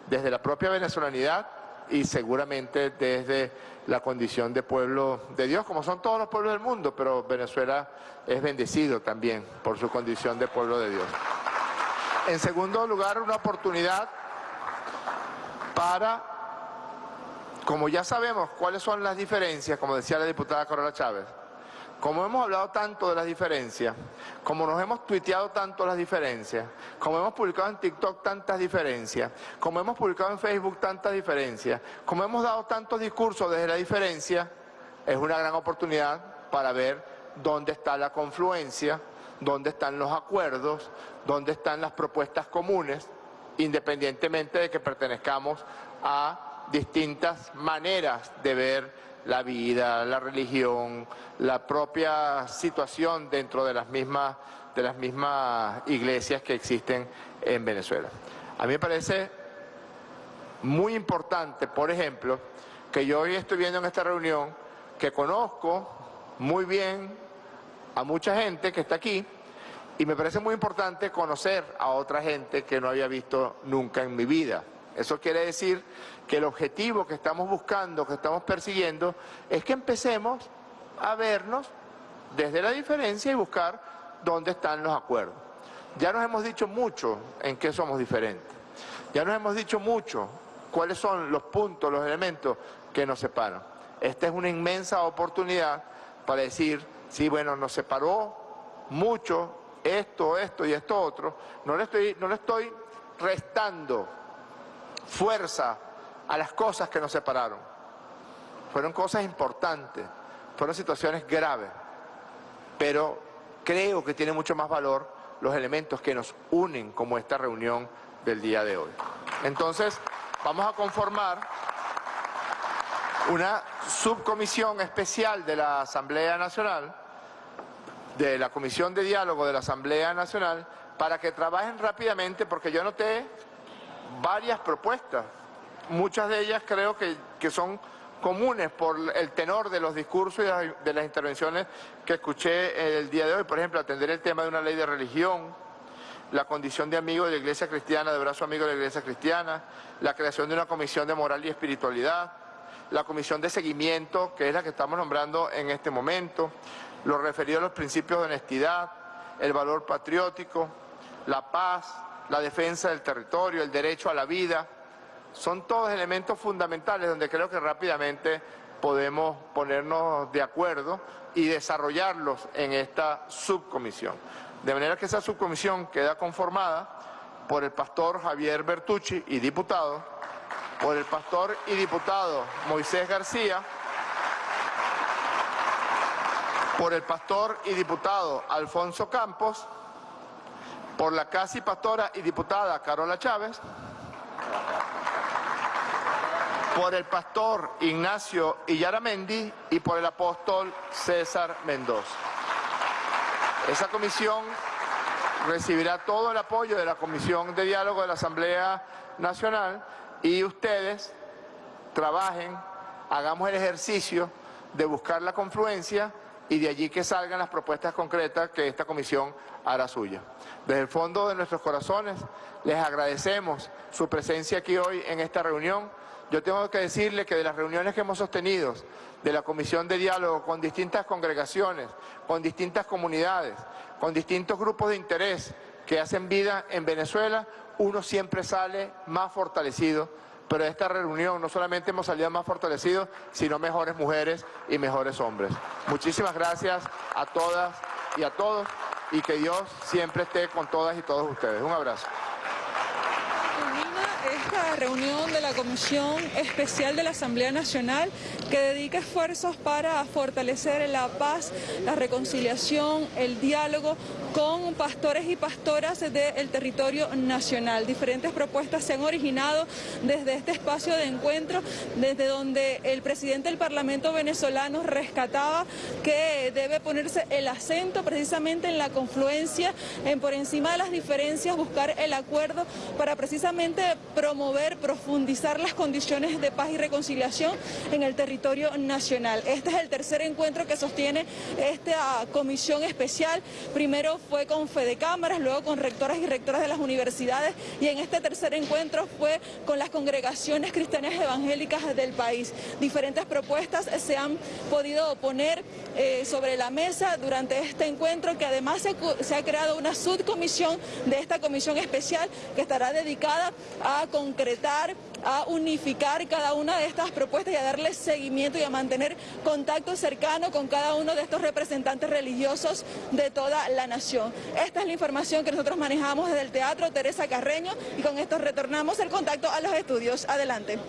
desde la propia venezolanidad y seguramente desde la condición de pueblo de Dios, como son todos los pueblos del mundo, pero Venezuela es bendecido también por su condición de pueblo de Dios. En segundo lugar, una oportunidad para, como ya sabemos cuáles son las diferencias, como decía la diputada Corola Chávez, como hemos hablado tanto de las diferencias, como nos hemos tuiteado tanto las diferencias, como hemos publicado en TikTok tantas diferencias, como hemos publicado en Facebook tantas diferencias, como hemos dado tantos discursos desde la diferencia, es una gran oportunidad para ver dónde está la confluencia, dónde están los acuerdos, dónde están las propuestas comunes, independientemente de que pertenezcamos a distintas maneras de ver la vida, la religión, la propia situación dentro de las mismas, de las mismas iglesias que existen en Venezuela. A mí me parece muy importante, por ejemplo, que yo hoy estoy viendo en esta reunión que conozco muy bien a mucha gente que está aquí y me parece muy importante conocer a otra gente que no había visto nunca en mi vida. Eso quiere decir que el objetivo que estamos buscando, que estamos persiguiendo, es que empecemos a vernos desde la diferencia y buscar dónde están los acuerdos. Ya nos hemos dicho mucho en qué somos diferentes. Ya nos hemos dicho mucho cuáles son los puntos, los elementos que nos separan. Esta es una inmensa oportunidad para decir, sí, bueno, nos separó mucho esto, esto y esto otro. No le estoy, no le estoy restando fuerza a las cosas que nos separaron. Fueron cosas importantes, fueron situaciones graves, pero creo que tiene mucho más valor los elementos que nos unen como esta reunión del día de hoy. Entonces, vamos a conformar una subcomisión especial de la Asamblea Nacional, de la Comisión de Diálogo de la Asamblea Nacional, para que trabajen rápidamente, porque yo noté varias propuestas. Muchas de ellas creo que, que son comunes por el tenor de los discursos y de las intervenciones que escuché el día de hoy. Por ejemplo, atender el tema de una ley de religión, la condición de amigo de la Iglesia Cristiana, de brazo amigo de la Iglesia Cristiana, la creación de una comisión de moral y espiritualidad, la comisión de seguimiento, que es la que estamos nombrando en este momento, lo referido a los principios de honestidad, el valor patriótico, la paz, la defensa del territorio, el derecho a la vida, son todos elementos fundamentales donde creo que rápidamente podemos ponernos de acuerdo y desarrollarlos en esta subcomisión. De manera que esa subcomisión queda conformada por el pastor Javier Bertucci y diputado, por el pastor y diputado Moisés García, por el pastor y diputado Alfonso Campos, por la casi pastora y diputada Carola Chávez, por el pastor Ignacio Illaramendi y por el apóstol César Mendoza. Esa comisión recibirá todo el apoyo de la Comisión de Diálogo de la Asamblea Nacional y ustedes trabajen, hagamos el ejercicio de buscar la confluencia y de allí que salgan las propuestas concretas que esta comisión hará suya. Desde el fondo de nuestros corazones les agradecemos su presencia aquí hoy en esta reunión. Yo tengo que decirle que de las reuniones que hemos sostenido de la Comisión de Diálogo con distintas congregaciones, con distintas comunidades, con distintos grupos de interés que hacen vida en Venezuela, uno siempre sale más fortalecido. Pero de esta reunión no solamente hemos salido más fortalecidos, sino mejores mujeres y mejores hombres. Muchísimas gracias a todas y a todos y que Dios siempre esté con todas y todos ustedes. Un abrazo reunión de la Comisión Especial de la Asamblea Nacional que dedica esfuerzos para fortalecer la paz, la reconciliación, el diálogo con pastores y pastoras del territorio nacional. Diferentes propuestas se han originado desde este espacio de encuentro, desde donde el presidente del Parlamento venezolano rescataba que debe ponerse el acento precisamente en la confluencia, en por encima de las diferencias, buscar el acuerdo para precisamente promover, profundizar las condiciones de paz y reconciliación en el territorio nacional. Este es el tercer encuentro que sostiene esta comisión especial. Primero fue con Fede Cámaras, luego con rectoras y rectoras de las universidades y en este tercer encuentro fue con las congregaciones cristianas evangélicas del país. Diferentes propuestas se han podido poner eh, sobre la mesa durante este encuentro que además se, ha creado una subcomisión de esta comisión especial que estará dedicada a a unificar cada una de estas propuestas y a darle seguimiento y a mantener contacto cercano con cada uno de estos representantes religiosos de toda la nación. Esta es la información que nosotros manejamos desde el Teatro Teresa Carreño y con esto retornamos el contacto a los estudios. Adelante.